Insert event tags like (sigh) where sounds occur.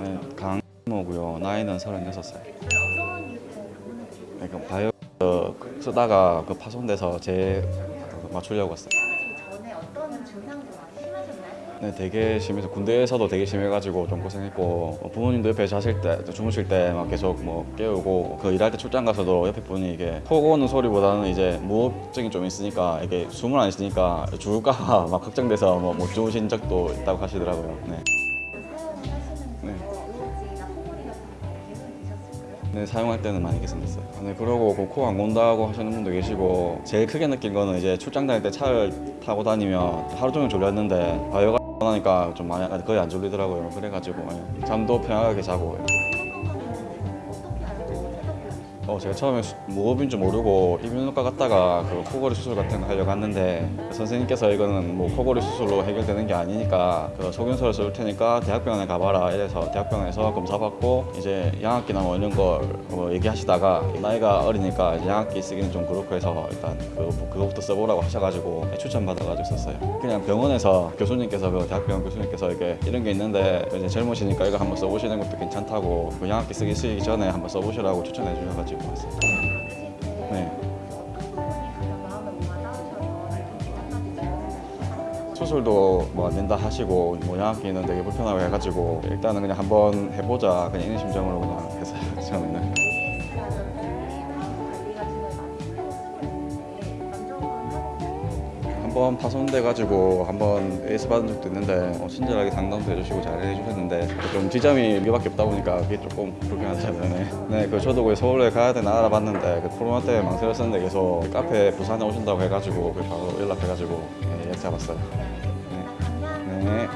네, 강모고요. 나이는 36살. 어떤 이유 때문에 방문을 네, 그 바이오 어, 쓰다가 그 파손돼서 제 맞추려고 왔어요. 네, 되게 심해서 군대에서도 되게 심해가지고 좀 고생했고 어, 부모님도 옆에 자실 때 주무실 때 막 계속 뭐 깨우고 그 일할 때 출장 가서도 옆에 분이 이게 코 고는 소리보다는 이제 무호흡증이 좀 있으니까 이게 숨을 안 쉬니까 죽을까봐 (laughs) 막 걱정돼서 뭐 못 주무신 적도 있다고 하시더라고요. 네. 거 개선되셨을까요? 네, 사용할 때는 많이 개선됐어요. 네, 그러고 그코안 건다고 하시는 분도 계시고 제일 크게 느낀 거는 이제 출장 다닐 때 차를 타고 다니면 하루 종일 졸렸는데 바이오가 나니까 좀 많이 거의 안 졸리더라고요. 그래가지고 예, 잠도 편하게 자고 어, 제가 처음에 수- 무호흡인 줄 모르고 이비인후과 갔다가 그 코골이 수술 같은 거 하려고 했는데 선생님께서 이거는 뭐 코골이 수술로 해결되는 게 아니니까 그 소견서를 쓸 테니까 대학병원에 가봐라 이래서 대학병원에서 검사 받고 이제 양압기나 뭐 이런 걸뭐 얘기하시다가 나이가 어리니까 양압기 쓰기는 좀 그렇고 해서 일단 그, 그거부터 써보라고 하셔가지고 추천받아가지고 썼어요. 그냥 병원에서 교수님께서 그 대학병원 교수님께서 이게 이런 게 있는데 이제 젊으시니까 이거 한번 써보시는 것도 괜찮다고 그 양압기 쓰기 전에 한번 써보시라고 추천해 주셔가지고 왔어요. 받으실 때 네. 수술도 뭐안 된다 하시고 뭐 양압기는 되게 불편하고 해가지고 일단은 그냥 한번 해보자 그냥 이런 심정으로 그냥 했어요 (laughs) 처음에는 한번 파손돼가지고 한번 에이스 받은 적도 있는데 어, 친절하게 상담도 해주시고 잘 해주셨는데 좀 지점이 여기밖에 없다 보니까 그게 조금 불편하더라고요 네, 네, 그 저도 그 서울에 가야 되나 알아봤는데 그 코로나 때문에 망설였었는데 계속 카페 부산에 오신다고 해가지고 그 바로 연락해가지고 네, 예약 잡았어요. 네.